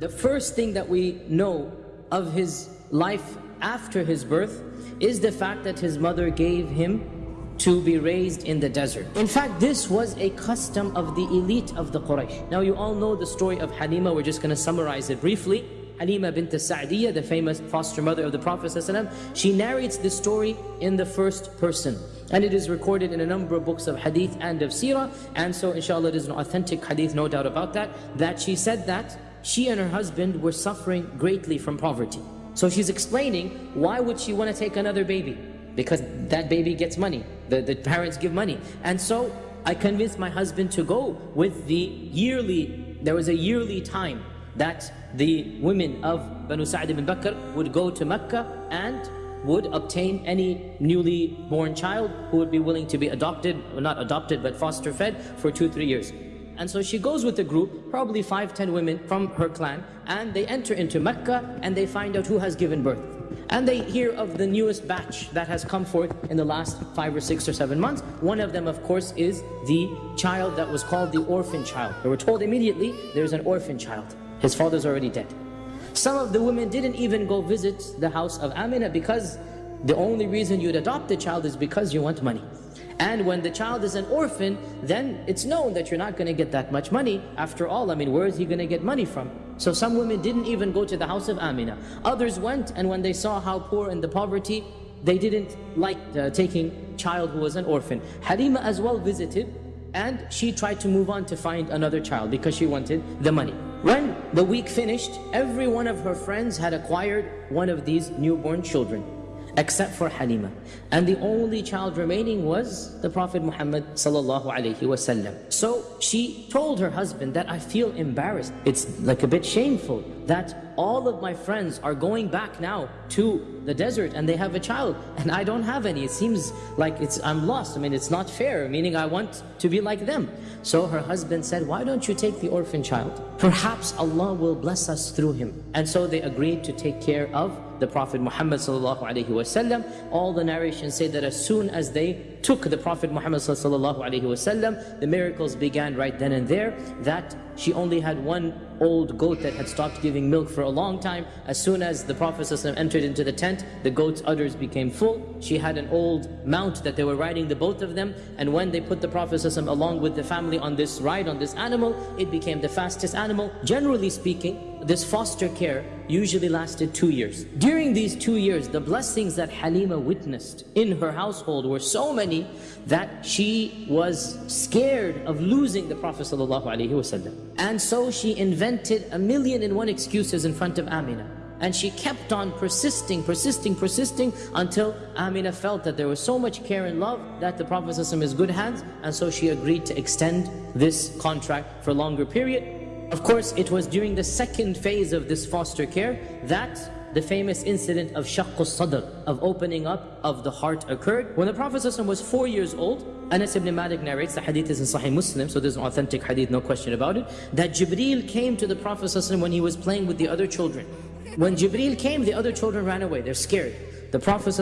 The first thing that we know of his life after his birth is the fact that his mother gave him to be raised in the desert. In fact, this was a custom of the elite of the Quraysh. Now you all know the story of Halima, we're just going to summarize it briefly. Halima bint Sa'diyah, the famous foster mother of the Prophet she narrates this story in the first person. And it is recorded in a number of books of hadith and of seerah. And so inshallah it is an authentic hadith, no doubt about that, that she said that she and her husband were suffering greatly from poverty. So she's explaining why would she want to take another baby? Because that baby gets money. The, the parents give money. And so I convinced my husband to go with the yearly, there was a yearly time that the women of Banu Sa'd ibn Bakr would go to Mecca and would obtain any newly born child who would be willing to be adopted, well not adopted but foster fed for two, three years. And so she goes with a group, probably five, ten women from her clan, and they enter into Mecca and they find out who has given birth. And they hear of the newest batch that has come forth in the last five or six or seven months. One of them, of course, is the child that was called the orphan child. They were told immediately, there's an orphan child. His father's already dead. Some of the women didn't even go visit the house of Amina because the only reason you'd adopt the child is because you want money. And when the child is an orphan, then it's known that you're not going to get that much money. After all, I mean, where is he going to get money from? So some women didn't even go to the house of Amina. Others went, and when they saw how poor and the poverty, they didn't like uh, taking child who was an orphan. Halima as well visited, and she tried to move on to find another child because she wanted the money. When the week finished, every one of her friends had acquired one of these newborn children except for Halima. And the only child remaining was the Prophet Muhammad sallallahu alaihi wasallam. So she told her husband that I feel embarrassed. It's like a bit shameful that all of my friends are going back now to the desert and they have a child and I don't have any. It seems like it's I'm lost. I mean, it's not fair, meaning I want to be like them. So her husband said, why don't you take the orphan child? Perhaps Allah will bless us through him. And so they agreed to take care of the Prophet Muhammad sallallahu alaihi wasallam. All the narrations say that as soon as they took the Prophet Muhammad sallallahu alaihi wasallam, the miracles began right then and there. That she only had one old goat that had stopped giving milk for a long time. As soon as the Prophet ﷺ entered into the tent, the goat's udders became full. She had an old mount that they were riding, the both of them. And when they put the Prophet ﷺ along with the family on this ride, on this animal, it became the fastest animal. Generally speaking, this foster care usually lasted two years. During these two years, the blessings that Halima witnessed in her household were so many that she was scared of losing the Prophet ﷺ. And so she invented a million and one excuses in front of Amina. And she kept on persisting, persisting, persisting until Amina felt that there was so much care and love that the Prophet ﷺ is good hands and so she agreed to extend this contract for a longer period of course, it was during the second phase of this foster care that the famous incident of shaqqu sadr, of opening up of the heart occurred. When the Prophet was four years old, Anas ibn Malik narrates, the hadith is in Sahih Muslim, so there's an authentic hadith, no question about it, that Jibreel came to the Prophet when he was playing with the other children. When Jibreel came, the other children ran away, they're scared. The Prophet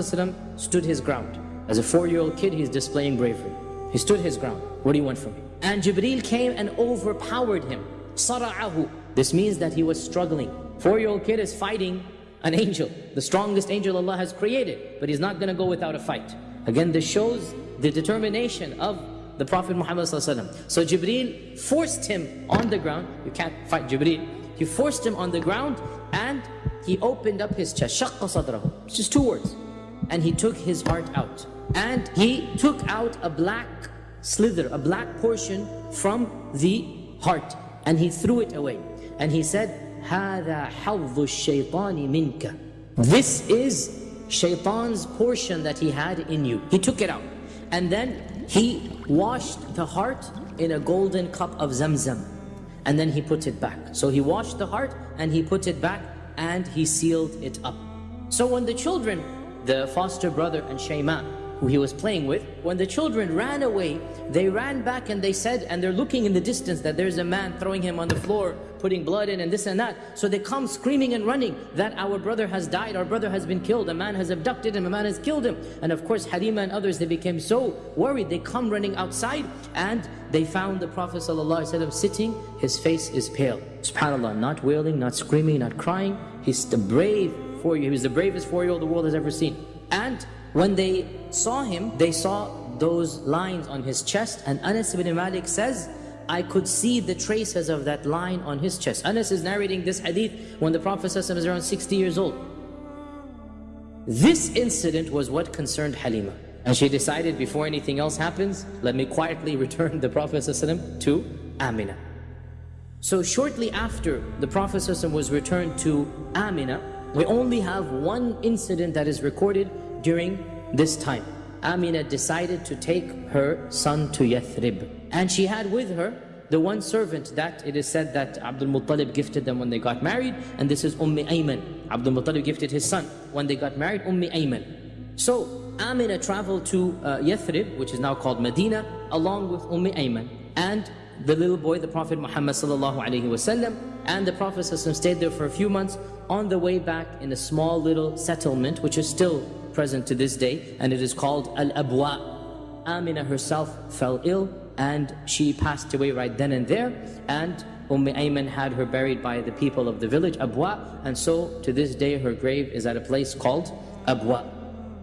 stood his ground. As a four-year-old kid, he's displaying bravery. He stood his ground. What do you want from me? And Jibreel came and overpowered him sara'ahu. This means that he was struggling. Four-year-old kid is fighting an angel, the strongest angel Allah has created, but he's not going to go without a fight. Again, this shows the determination of the Prophet Muhammad So Jibreel forced him on the ground. You can't fight Jibreel. He forced him on the ground and he opened up his chest. It's just two words. And he took his heart out. And he took out a black slither, a black portion from the heart. and he threw it away. And he said, هَذَا حَظُّ الشَّيْطَانِ مِنْكَ This is shaitan's portion that he had in you. He took it out. And then he washed the heart in a golden cup of zamzam. And then he put it back. So he washed the heart and he put it back and he sealed it up. So when the children, the foster brother and Shayma, who he was playing with. When the children ran away, they ran back and they said, and they're looking in the distance that there's a man throwing him on the floor, putting blood in and this and that. So they come screaming and running that our brother has died, our brother has been killed, a man has abducted him, a man has killed him. And of course Halima and others, they became so worried. They come running outside and they found the Prophet ﷺ sitting, his face is pale. SubhanAllah, not wailing, not screaming, not crying. He's the brave four he was the bravest four-year-old the world has ever seen. And when they saw him, they saw those lines on his chest and Anas ibn Malik says, I could see the traces of that line on his chest. Anas is narrating this hadith when the Prophet ﷺ is around 60 years old. This incident was what concerned Halima. And she decided before anything else happens, let me quietly return the Prophet ﷺ to Amina. So shortly after the Prophet ﷺ was returned to Amina, we only have one incident that is recorded during this time. Amina decided to take her son to Yathrib. And she had with her the one servant that it is said that Abdul Muttalib gifted them when they got married. And this is Ummi Ayman. Abdul Muttalib gifted his son when they got married, Ummi Ayman. So Amina traveled to uh, Yathrib, which is now called Medina, along with Ummi Ayman. And the little boy, the Prophet Muhammad sallallahu alaihi wasallam, and the Prophet stayed there for a few months. On the way back in a small little settlement, which is still present to this day, and it is called Al-Abwa. Amina herself fell ill, and she passed away right then and there, and Umm Ayman had her buried by the people of the village, Abwa, and so to this day her grave is at a place called Abwa.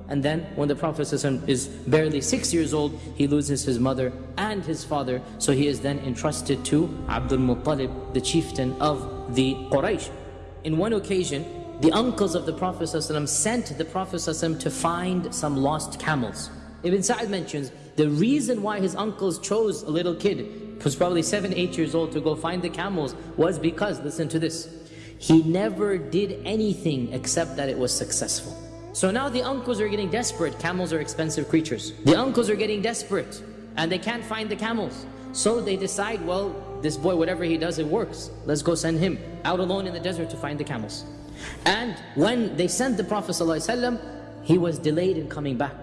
And then when the Prophet is barely six years old, he loses his mother and his father. So he is then entrusted to Abdul Muttalib, the chieftain of the Quraysh. In one occasion, the uncles of the Prophet ﷺ sent the Prophet ﷺ to find some lost camels. Ibn Sa'd mentions the reason why his uncles chose a little kid, who's probably seven, eight years old, to go find the camels was because, listen to this, he never did anything except that it was successful. So now the uncles are getting desperate. Camels are expensive creatures. The uncles are getting desperate and they can't find the camels. So they decide, well, this boy, whatever he does, it works. Let's go send him out alone in the desert to find the camels. And when they sent the Prophet ﷺ, he was delayed in coming back.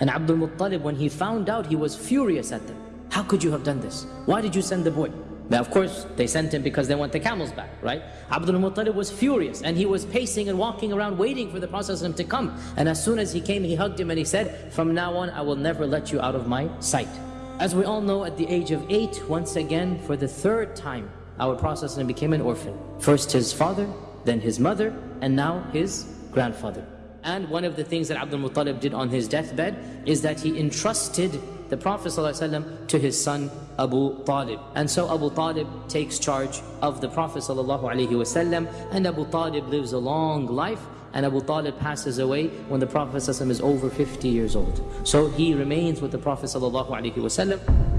And Abdul Muttalib, when he found out, he was furious at them. How could you have done this? Why did you send the boy? Now, of course, they sent him because they want the camels back, right? Abdul Muttalib was furious and he was pacing and walking around waiting for the Prophet to come. And as soon as he came, he hugged him and he said, From now on, I will never let you out of my sight. As we all know, at the age of eight, once again, for the third time, our Prophet became an orphan. First his father, then his mother, and now his grandfather. And one of the things that Abdul Muttalib did on his deathbed is that he entrusted the Prophet ﷺ to his son Abu Talib. And so Abu Talib takes charge of the Prophet ﷺ and Abu Talib lives a long life and Abu Talib passes away when the Prophet ﷺ is over 50 years old. So he remains with the Prophet ﷺ